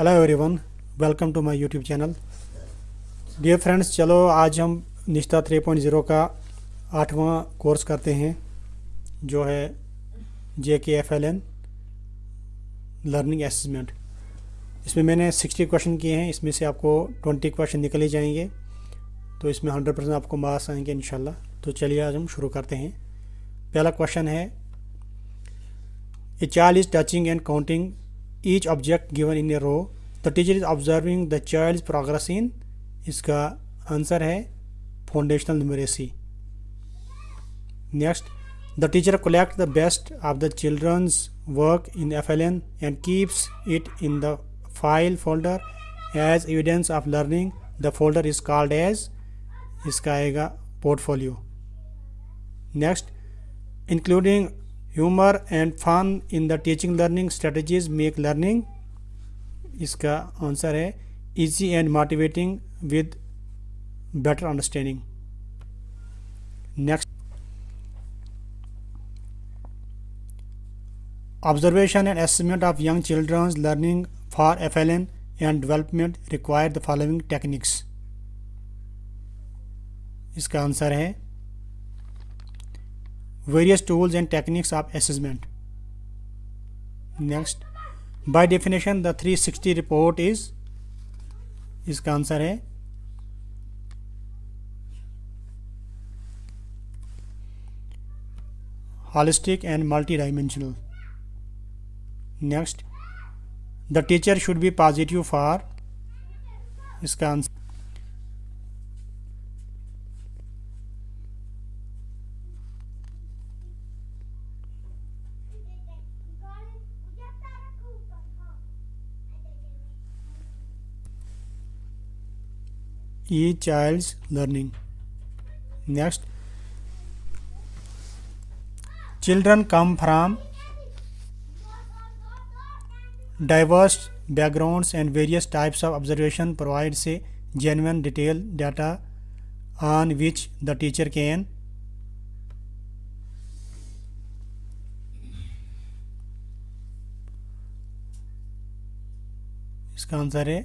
Hello everyone welcome to my YouTube channel dear friends चलो आज हम निष्ठा 3.0 का आठवां कोर्स करते हैं, जो है J K F L N learning assessment इसमें मैंने 60 क्वेश्चन किए हैं, इसमें से आपको 20 क्वेश्चन निकल जाएँगे तो इसमें 100 परसेंट आपको मार्क्स आएँगे इंशाल्लाह। तो चलिए आज हम शुरू करते हैं। पहला क्वेश्चन है a child is touching and counting each object given in a row. The teacher is observing the child's progress in इसका आंसर है foundational numeracy next the teacher collect the best of the children's work in F L N and keeps it in the file folder as evidence of learning the folder is called as इसका आएगा portfolio next including humour and fun in the teaching learning strategies make learning इसका answer है easy and motivating with better understanding next observation and assessment of young children's learning for F L N and development require the following techniques इसका answer है various tools and techniques of assessment. Next, by definition, the 360 report is इसका answer है holistic and multi-dimensional. Next, the teacher should be positive for इसका answer E child learning next children come from diverse background and various types of observation provide से genuine detail data on which the teacher can इसका answer है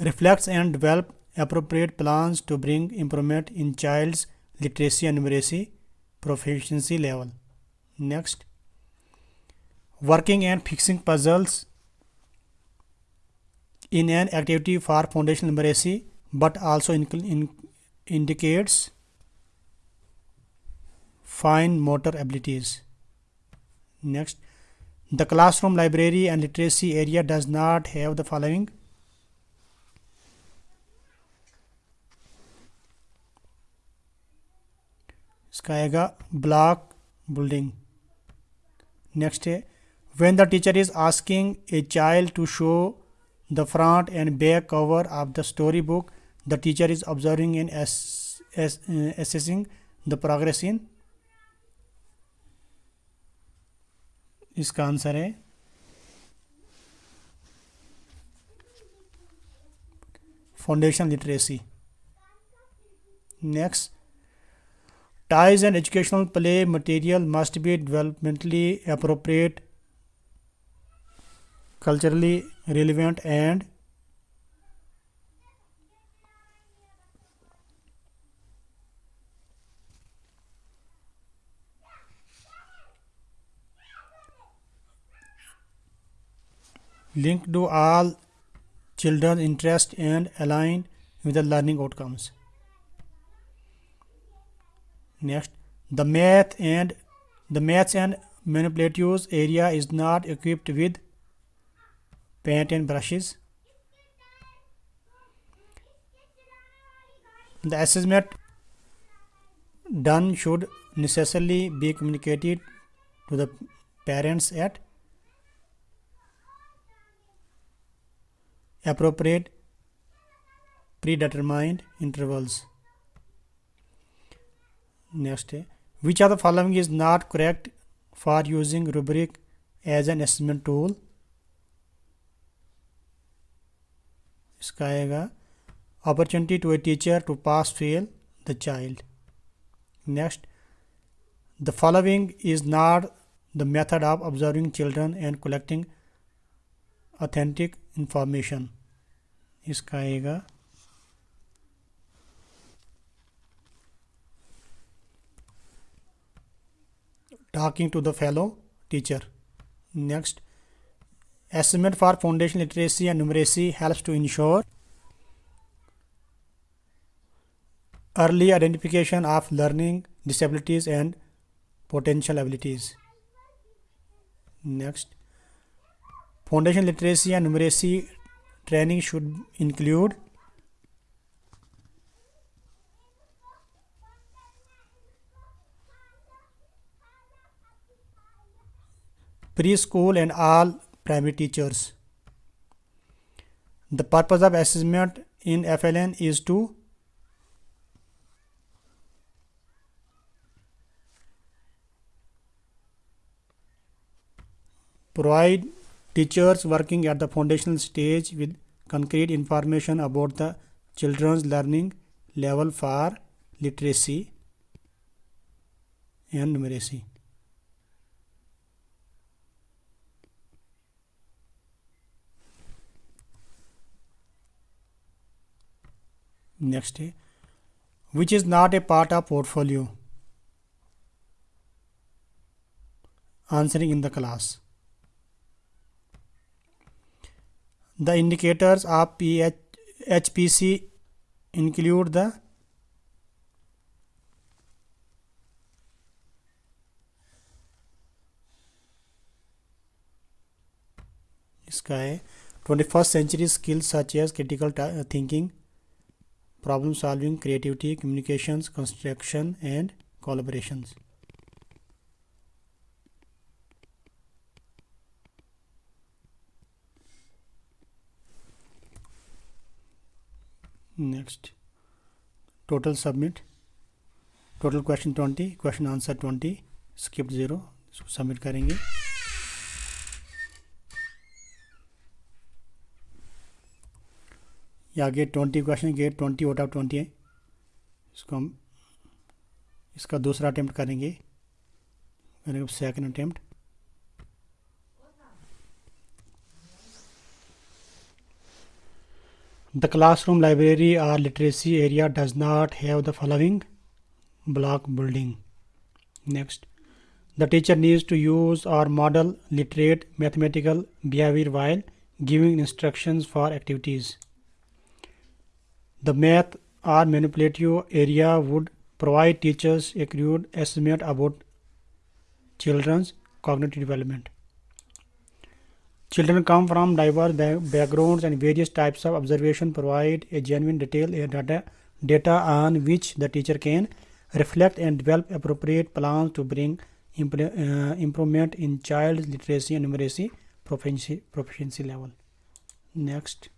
reflects and develop appropriate plans to bring improvement in child's literacy and numeracy proficiency level. Next, working and fixing puzzles in an activity for foundational numeracy but also in, in, indicates fine motor abilities. Next, the classroom library and literacy area does not have the following इसका आएगा block building next है when the teacher is asking a child to show the front and back cover of the story book the teacher is observing in assessing the progress in इसका answer है। Foundation literacy next Ties and educational play material must be developmentally appropriate, culturally relevant and linked to all children's interest and aligned with the learning outcomes. Next, the math and the maths and manipulatives area is not equipped with paint and brushes. The assessment done should necessarily be communicated to the parents at appropriate predetermined intervals. Next है which are the following is not correct for using rubric as an assessment tool इसका आएगा opportunity to a teacher to pass fail the child next the following is not the method of observing children and collecting authentic information इसका आएगा talking to the fellow teacher next assessment for foundation literacy and numeracy helps to ensure early identification of learning disabilities and potential abilities next foundation literacy and numeracy training should include preschool and all primary teachers. The purpose of assessment in FLN is to provide teachers working at the foundational stage with concrete information about the children's learning level for literacy and numeracy. Next day which is not a part of portfolio answering in the class the indicators of PH, HPC include the इसका है twenty first century skills such as critical thinking problem solving, creativity, communications, construction, and collaborations. Next, total submit. Total question 20, question answer 20, skip 0, submit करेंगे या get twenty question get twenty, out of twenty है। इसको हम, इसका दूसरा attempt करेंगे। Second attempt the classroom library or literacy area does not have the following block building next the teacher needs to use or model literate mathematical behaviour while giving instruction for activities The math or manipulative area would provide teachers a crude estimate about children's cognitive development. Children come from diverse backgrounds and various types of observation provide a genuine detail data, data on which the teacher can reflect and develop appropriate plans to bring uh, improvement in child literacy and numeracy proficiency, proficiency level. Next.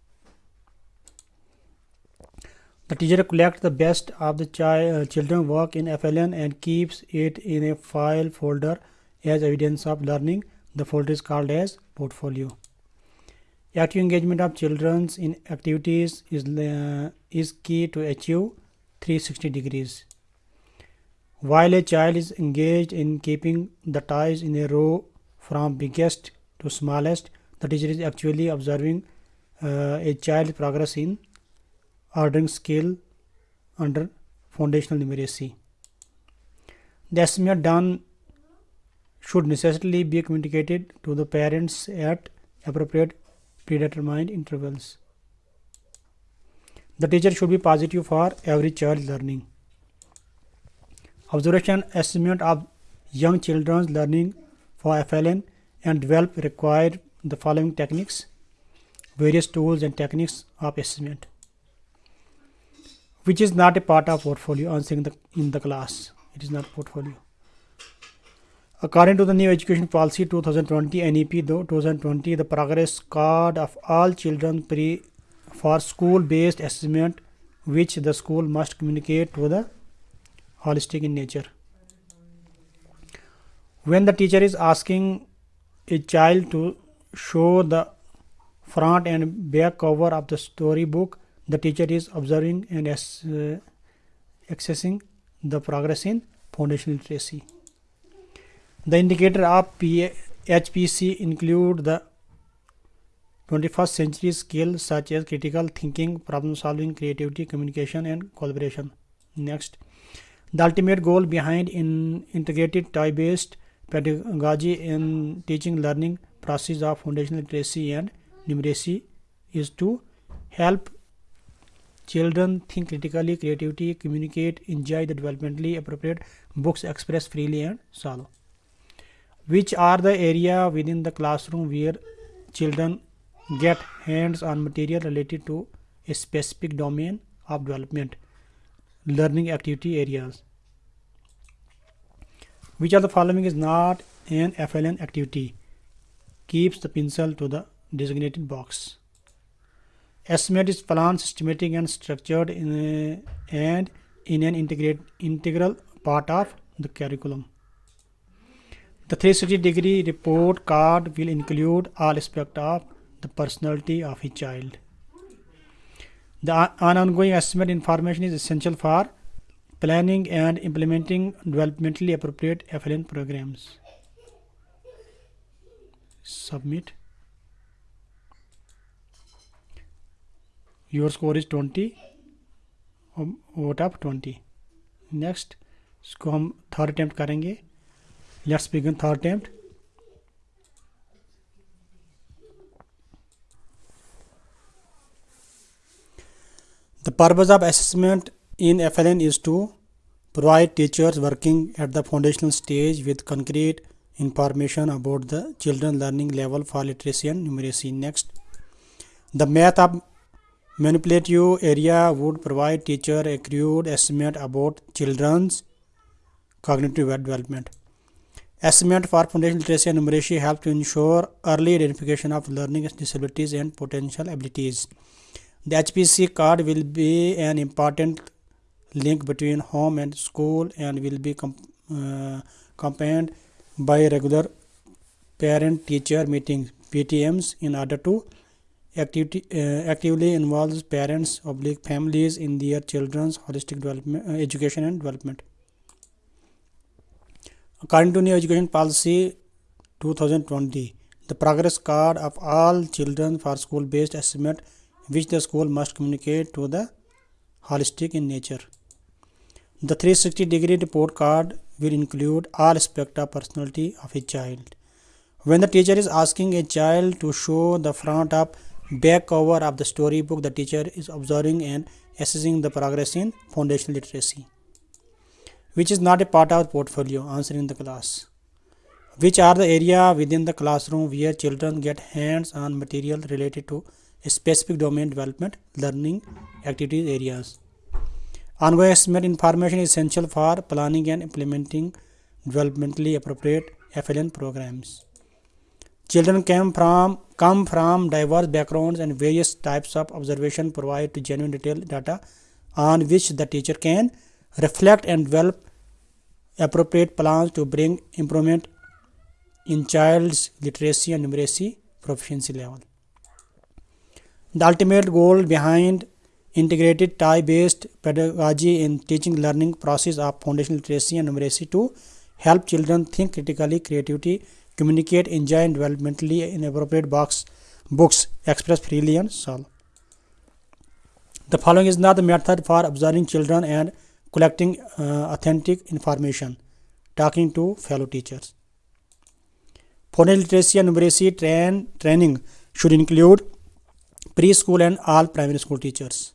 The teacher collects the best of the uh, children work in FLN and keeps it in a file folder as evidence of learning. The folder is called as portfolio. Active engagement of children in activities is, uh, is key to achieve 360 degrees. While a child is engaged in keeping the ties in a row from biggest to smallest, the teacher is actually observing uh, a child's progress in ordering scale under foundational numeracy. The estimate done should necessarily be communicated to the parents at appropriate predetermined intervals. The teacher should be positive for every child learning. Observation estimate of young children's learning for FLN and develop require the following techniques, various tools and techniques of estimate which is not a part of portfolio answering the in the class. It is not portfolio. According to the new education policy 2020 nep 2020 the progress card of all children pre for school based assessment which the school must communicate to the holistic in nature. When the teacher is asking a child to show the front and back cover of the storybook the teacher is observing and as, uh, accessing the progress in foundational literacy. The indicator of PA, HPC include the 21st century skills such as critical thinking, problem solving, creativity, communication, and collaboration. Next, the ultimate goal behind in integrated toy-based pedagogy in teaching learning process of foundational literacy and numeracy is to help children think critically, creativity, communicate, enjoy the developmentally appropriate books, express freely, and solve. Which are the area within the classroom where children get hands on material related to a specific domain of development? Learning activity areas. Which of the following is not an FLN activity? Keeps the pencil to the designated box estimate is planned systematic and structured in a, and in an integrate integral part of the curriculum the 360 degree report card will include all aspects of the personality of a child. The ongoing estimate information is essential for planning and implementing developmentally appropriate FLN programs. Submit. Your score is 20 out of 20. Next इसको हम third attempt करेंगे let's begin third attempt The purpose of assessment in FLN is to provide teachers working at the foundational stage with concrete information about the children learning level for literacy and numeracy. Next, the math of manipulative area would provide teacher a crude estimate about children's cognitive development. Estimate for foundational literacy and numeracy help to ensure early identification of learning disabilities and potential abilities. The HPC card will be an important link between home and school and will be uh, accompanied by regular parent teacher meetings PTMs in order to activity, uh, actively involves parents oblique families in their children's holistic development uh, education and development according to new education policy 2020 the progress card of all children for school based estimate which the school must communicate to the holistic in nature. The 360 degree report card will include all aspects of personality of a child. When the teacher is asking a child to show the front of back cover of the storybook, the teacher is observing and assessing the progress in foundational literacy, which is not a part of portfolio answering the class. Which are the area within the classroom where children get hands on material related to specific domain development learning activities areas. Ongoing estimate information is essential for planning and implementing developmentally appropriate FLN programs. Children come from, come from diverse backgrounds and various types of observation provide to genuine detailed data on which the teacher can reflect and develop appropriate plans to bring improvement in child's literacy and numeracy proficiency level. The ultimate goal behind integrated tie-based pedagogy in teaching learning process of foundational literacy and numeracy to help children think critically, creativity, communicate, enjoy, and developmentally in appropriate box, books, express freely, and solve. The following is not the method for observing children and collecting uh, authentic information. Talking to fellow teachers. Foundational literacy and numeracy train, training should include preschool and all primary school teachers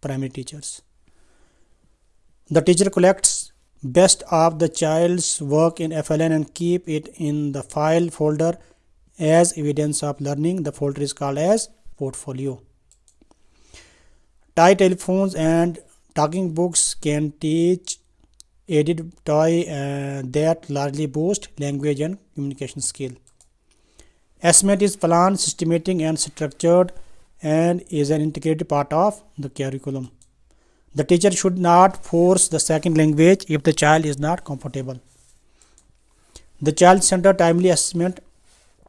primary teachers the teacher collects best of the child's work in FLN and keep it in the file folder as evidence of learning. The folder is called as portfolio. Toy telephones and talking books can teach aided toy uh, that largely boost language and communication skill. Estimate is planned systematic and structured and is an integrated part of the curriculum. The teacher should not force the second language if the child is not comfortable. The child-centered timely assessment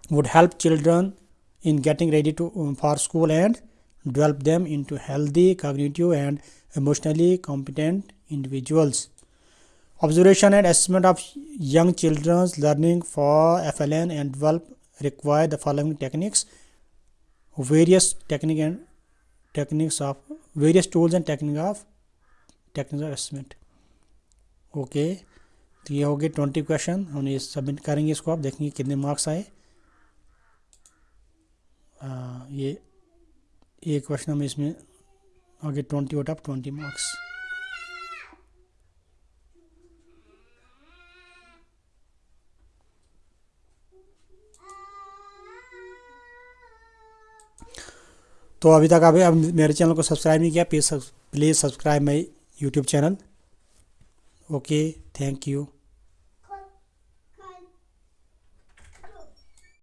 would help children in getting ready to, um, for school and develop them into healthy, cognitive and emotionally competent individuals. Observation and assessment of young children's learning for FLN and develop require the following techniques, various technique and techniques of various tools and techniques of technical assessment okay तो ये हो गए twenty question हम ये submit करेंगे इसको आप देखेंगे कितने मार्क्स आए। आ, ये एक क्वेश्चन हम इसमें आगे twenty out of twenty marks तो अभी तक अभी अब मेरे चैनल को सब्सक्राइब नहीं किया please please subscribe my YouTube channel. Okay thank you.